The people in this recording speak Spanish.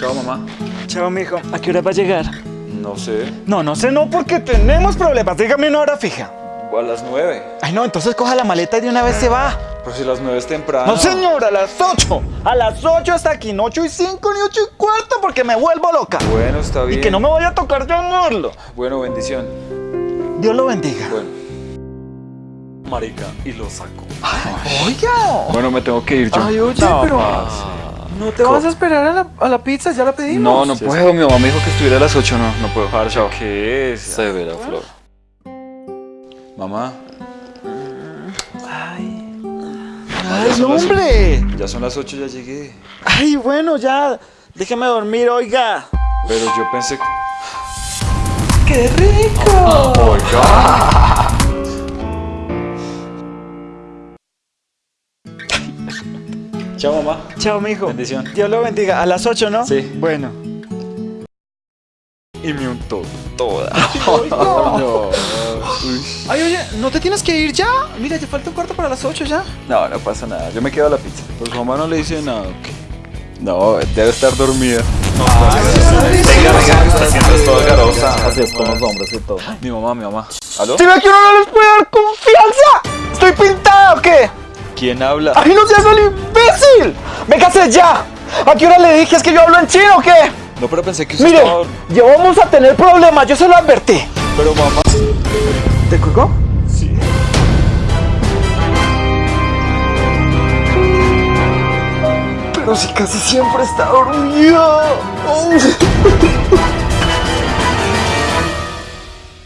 Chao, mamá. Chao, mijo. ¿A qué hora va a llegar? No sé. No, no sé, no, porque tenemos problemas. Dígame una hora fija. A las nueve. Ay, no, entonces coja la maleta y de una vez se va. Pero si las nueve es temprano. No, señor, a las 8. A las 8 hasta aquí, no 8 y 5 ni 8 y cuarto, porque me vuelvo loca. Bueno, está bien. Y que no me vaya a tocar llamarlo. Bueno, bendición. Dios lo bendiga. Bueno. Marica, y lo saco. Oiga. Bueno, me tengo que ir yo. Ay, oye, No, pero. ¿No te vas a esperar a la, a la pizza? ¿Ya la pedimos? No, no puedo. Mi mamá me dijo que estuviera a las 8. No, no puedo. Chao. ¿Qué es? Severa flor. Mamá, Ay, Ay, no, hombre. ya son las 8, ya llegué. Ay, bueno, ya. Déjeme dormir, oiga. Pero yo pensé que... ¡qué rico! Chao, mamá. Chao, mijo. Bendición. Dios lo bendiga. A las 8, ¿no? Sí. Bueno. Y me untó toda. No. Uy. Ay, oye, ¿no te tienes que ir ya? Mira, te falta un cuarto para las 8 ya. No, no pasa nada. Yo me quedo a la pizza. Pues mamá no le dice nada. ¿ok? No, debe estar dormida. Venga, venga, está haciendo todo garosa. Así es con los hombres y todo. Mi mamá, mi mamá. ¿Aló? ¿Sí ve que uno no les puede dar confianza? ¿Quién habla? ¡Ay, no seas el imbécil! ¡Véngase ya! ¿A qué hora le dije es que yo hablo en chino o qué? No, pero pensé que usted Mire, estaba... ya vamos a tener problemas, yo se lo advertí. Pero mamá... ¿Te colgó? Sí. Pero si casi siempre está dormida. Oh.